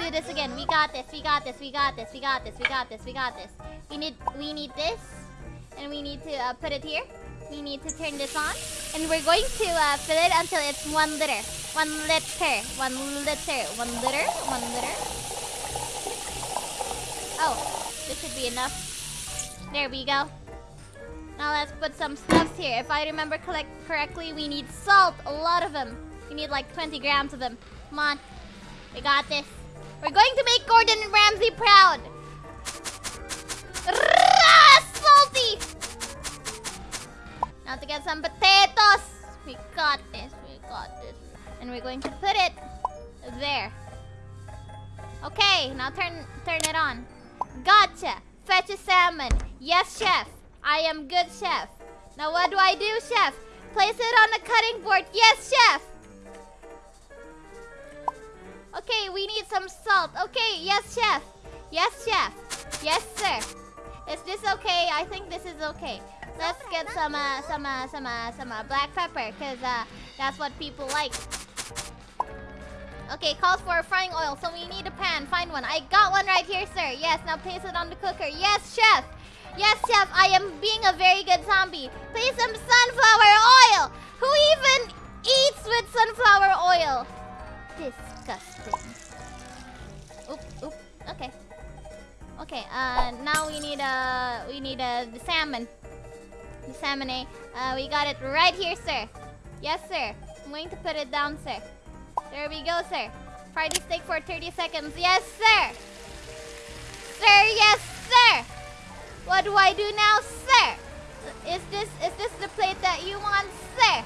do this again. We got this. We got this. We got this. We got this. We got this. We got this. We need we need this, and we need to uh, put it here. We need to turn this on, and we're going to uh, fill it until it's one liter. One liter. One liter. One liter. One liter. Oh, this should be enough. There we go. Now let's put some stuffs here. If I remember correctly, we need salt. A lot of them. We need like 20 grams of them. Come on. We got this. We're going to make Gordon Ramsay proud. salty. Now to get some potatoes. We got this. We got this. And we're going to put it there. Okay, now turn turn it on. Gotcha. Fetch a salmon. Yes, chef. I am good chef. Now what do I do, chef? Place it on the cutting board. Yes, chef. Okay, we need some salt. Okay, yes, chef. Yes, chef. Yes, sir. Is this okay? I think this is okay. Let's get some, uh, some, uh, some, uh, some uh, black pepper, cause uh, that's what people like. Okay, calls for frying oil, so we need a pan. Find one. I got one right here, sir. Yes, now place it on the cooker. Yes, chef. Yes, chef. I am being a very good zombie. Place some sunflower oil. Who even eats with sunflower oil? Disgusting. Oop, oop. Okay. Okay. Uh, now we need uh, we need uh, the salmon. The salmon, eh? Uh, we got it right here, sir. Yes, sir. I'm going to put it down, sir. There we go, sir. Fry the steak for 30 seconds. Yes, sir. Sir, yes, sir. What do I do now, sir? Is this is this the plate that you want, sir?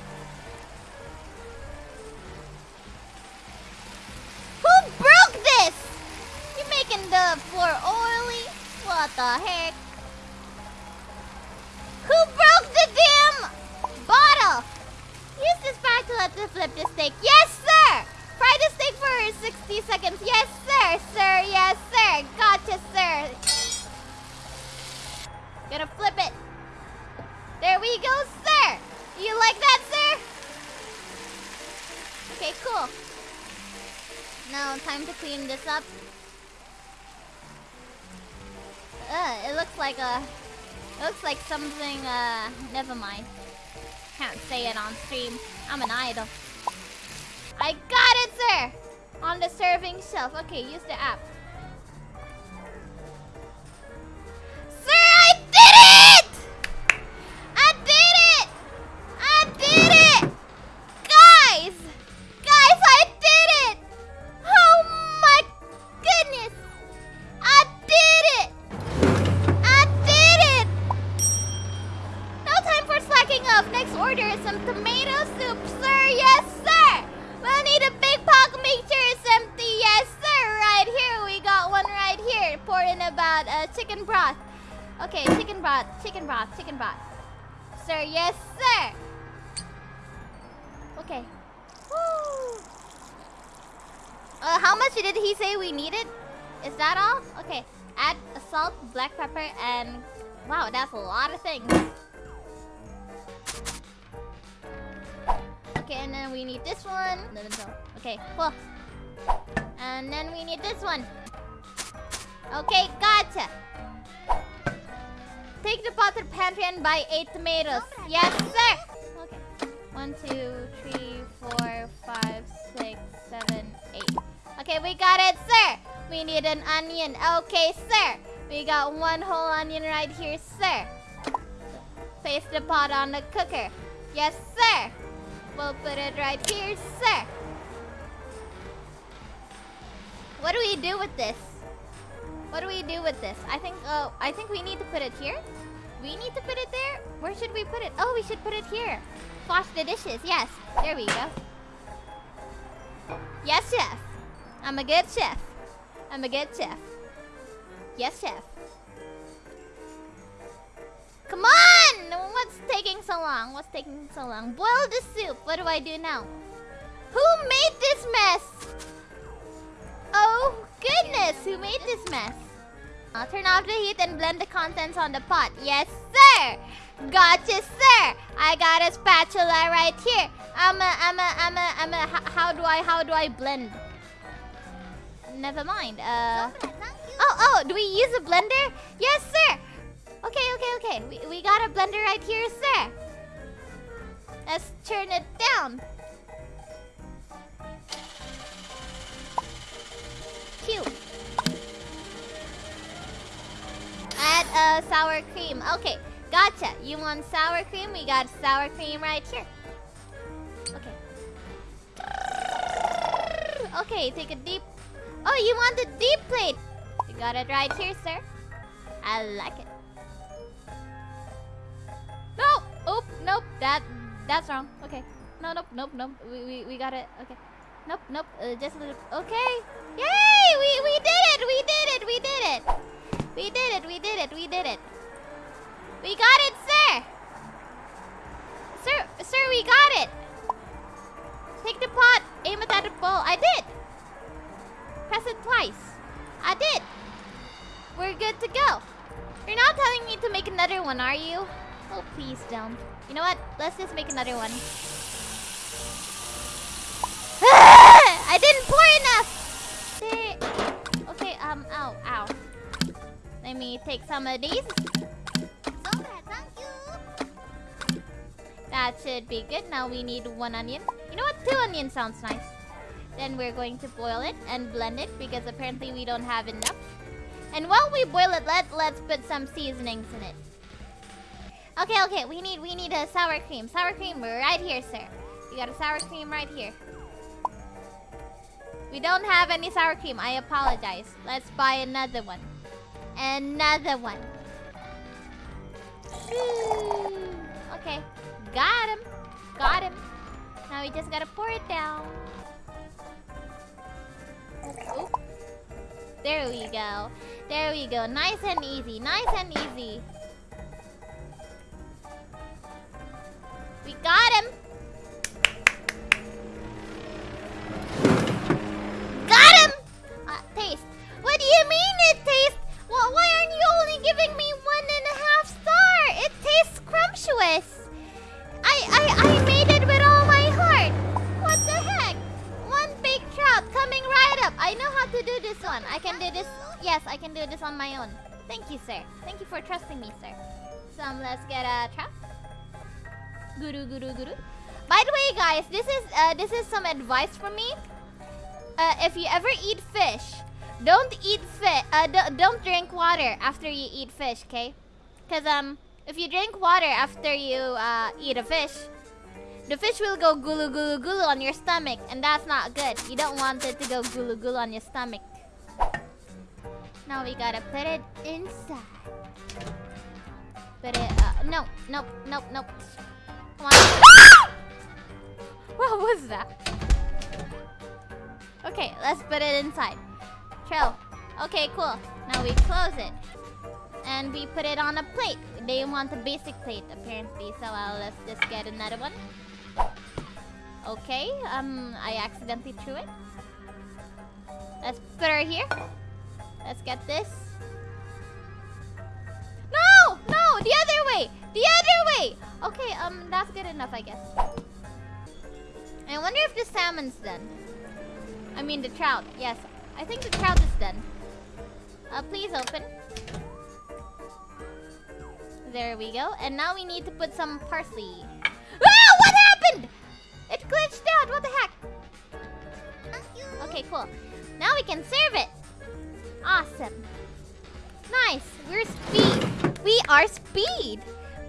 Making the floor oily? What the heck? Who broke the damn bottle? Use this spatula to flip the steak. Yes, sir! Fry the steak for 60 seconds. Yes, sir! Sir, yes, sir! Gotcha, sir! Gonna flip it. There we go, sir! You like that, sir? Okay, cool. Now, time to clean this up. It looks like a... It looks like something, uh... Never mind. Can't say it on stream. I'm an idol. I got it, sir! On the serving shelf. Okay, use the app. Here. Pour in about uh, chicken broth. Okay, chicken broth, chicken broth, chicken broth. Sir, yes, sir. Okay. Woo. Uh, how much did he say we needed? Is that all? Okay. Add salt, black pepper, and... Wow, that's a lot of things. Okay, and then we need this one. Okay, cool. And then we need this one. Okay, gotcha. Take the pot to the pantry and buy eight tomatoes. Yes, sir. Okay. One, two, three, four, five, six, seven, eight. Okay, we got it, sir. We need an onion. Okay, sir. We got one whole onion right here, sir. Place the pot on the cooker. Yes, sir. We'll put it right here, sir. What do we do with this? What do we do with this? I think uh, I think we need to put it here. We need to put it there? Where should we put it? Oh, we should put it here. Wash the dishes. Yes. There we go. Yes, chef. I'm a good chef. I'm a good chef. Yes, chef. Come on! What's taking so long? What's taking so long? Boil the soup. What do I do now? Who made this mess? Oh, goodness. Who made this mess? I'll turn off the heat and blend the contents on the pot. Yes, sir. Gotcha, sir. I got a spatula right here. I'm a, I'm a, I'm a, I'm a, how do I, how do I blend? never mind. Uh. Oh, oh, do we use a blender? Yes, sir. Okay, okay, okay. We, we got a blender right here, sir. Let's turn it down. Uh, sour cream. Okay, gotcha. You want sour cream? We got sour cream right here. Okay. Okay, take a deep... Oh, you want the deep plate? You got it right here, sir. I like it. No! Oop, nope. That that's wrong. Okay. No, nope, nope, nope. We, we, we got it. Okay. Nope, nope. Uh, just a little... Okay. Yay! We, we did it! We did it! We did it! We did it! We did it! We did it! We got it, sir! Sir, sir, we got it! Take the pot, aim it at the bowl. I did! Press it twice. I did! We're good to go. You're not telling me to make another one, are you? Oh, please don't. You know what? Let's just make another one. I didn't pour Let me take some of these. That should be good. Now we need one onion. You know what? Two onions sounds nice. Then we're going to boil it and blend it because apparently we don't have enough. And while we boil it, let, let's put some seasonings in it. Okay, okay, we need we need a sour cream. Sour cream right here, sir. You got a sour cream right here. We don't have any sour cream. I apologize. Let's buy another one. Another one. Okay. Got him. Got him. Now we just gotta pour it down. Oop. There we go. There we go. Nice and easy. Nice and easy. We got him! Up. I know how to do this one. I can do this. Yes, I can do this on my own. Thank you, sir. Thank you for trusting me, sir. So um, let's get a trout. Guru, guru, guru. By the way, guys, this is uh, this is some advice from me. Uh, if you ever eat fish, don't eat fish. Uh, don't drink water after you eat fish, okay? Cause um, if you drink water after you uh, eat a fish, the fish will go gulu gulu gulu on your stomach, and that's not good. You don't want it to go gulu gulu on your stomach. Now we gotta put it inside. Put it. Uh, no, nope, nope, nope. what was that? Okay, let's put it inside. Trail. Okay, cool. Now we close it. And we put it on a plate. They want a basic plate, apparently. So uh, let's just get another one. Okay, um, I accidentally threw it. Let's put her here. Let's get this. No! No! The other way! The other way! Okay, um, that's good enough, I guess. I wonder if the salmon's done. I mean, the trout. Yes, I think the trout is done. Uh, please open. There we go. And now we need to put some parsley. Happened? It glitched out. What the heck? Okay, cool. Now we can serve it. Awesome. Nice. We're speed. We are speed.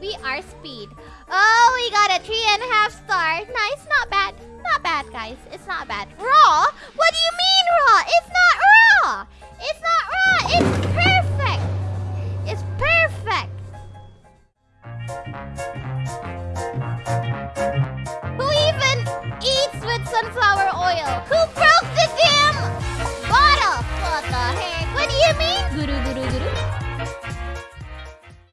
We are speed. Oh, we got a three and a half star. Nice, not bad. Not bad, guys. It's not bad. Raw? What do you mean raw? It's not raw. It's not raw. It's